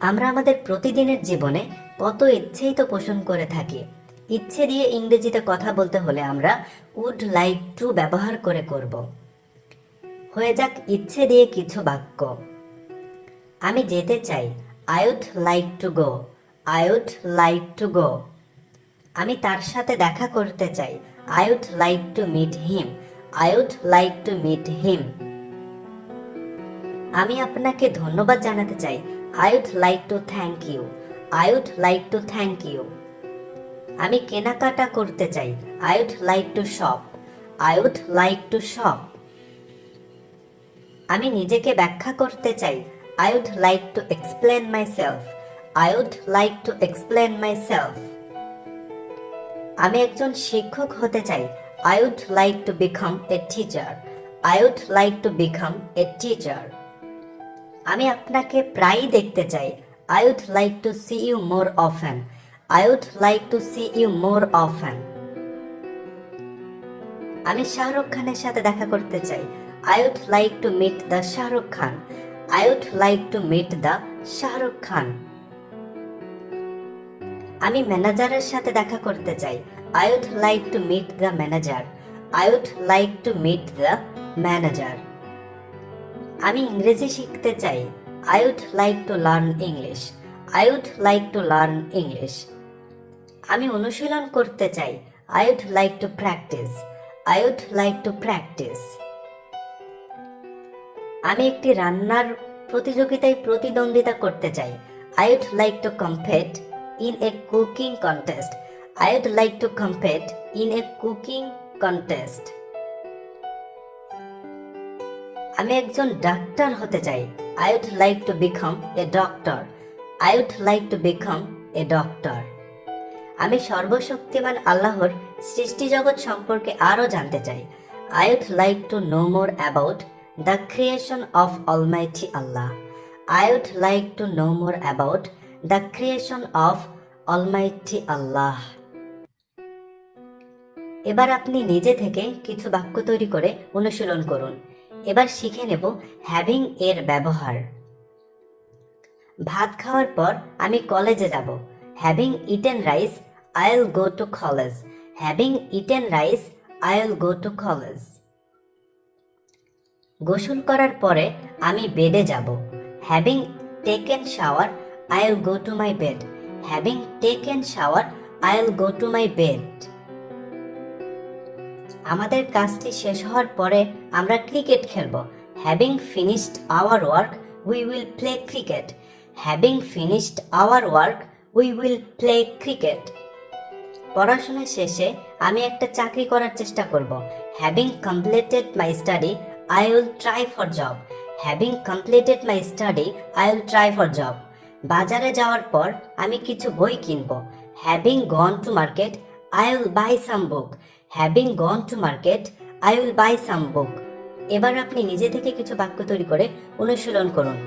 আমরা আমাদের প্রতিদিনের জীবনে কত ইচ্ছেই তো পোষণ করে থাকি। ইচ্ছে দিয়ে ইংরেজিতে কথা বলতে হলে আমরা উড লাইক টু ব্যবহার করে করব। হয়ে যাক ইচ্ছে দিয়ে কিছু বাক্য। আমি যেতে চাই। I would like to go I would like to go আমি তার সাথে দেখা করতে চাই। I would like to meet him I would like to meet him আমি আপনাকে ধন্যবাদ জানাতে চাই। I would like to thank you I would like to thank you আমি কেনাকাটা করতে চাই। I would like to shop I would like to shop আমি নিজেকে ব্যাখ্যা করতে চাই। I would like to explain myself I would like to explain myself আমি একজন শিক্ষক হতে চাই। I would like to become a teacher I would like to become a teacher আমি আপনাকে প্রায়ই দেখতে চাই। I would like to see you more often I would like to see you more often আমি শাহরুখ খানের সাথে দেখা করতে চাই। I would like to meet the Shahrukh Khan. I would like to meet the Shahrukh Khan. আমি ম্যানেজারের সাথে দেখা করতে চাই। I would like to meet the manager I would like to meet the manager আমি ইংরেজি শিখতে চাই। I would like to learn English I would like to learn English আমি অনুশীলন করতে চাই। I would like to practise I would like to practise আমি একটি রান্নার প্রতিযোগিতায় প্রতিদ্বন্দ্বিতা করতে চাই। I would like to compete in a cooking contest I would like to compete in a cooking contest আমি একজন ডাক্তার হতে চাই। I would like to become a doctor I would like to become a doctor আমি সর্বশক্তিমান আল্লাহর সৃষ্টি জগৎ সম্পর্কে আরও জানতে চাই। I would like to know more about the creation of almighty Allah I would like to know more about the creation of almighty Allah এবার আপনি নিজে থেকে কিছু বাক্য তৈরি করে অনুশীলন করুন। এবার শিখে নেব হ্যাভিং এর ব্যবহার। ভাত খাওয়ার পর আমি কলেজে যাব। Having eaten rice I'll go to college having eaten rice I'll go to college গোসল করার পরে আমি বেডে যাব। Having taken shower I'll go to my bed having taken shower I'll go to my bed আমাদের কাজটি শেষ হওয়ার পরে আমরা ক্রিকেট খেলব। Having finished our work we will play cricket having finished our work we will play cricket পড়াশোনা শেষে আমি একটা চাকরি করার চেষ্টা করব। Having completed my study I will try for job having completed my study I will try for job বাজারে যাওয়ার পর আমি কিছু বই কিনব। Having gone to market I will buy some book having gone to market I will buy some book এবার আপনি নিজে থেকে কিছু বাক্য তৈরি করে অনুশীলন করুন।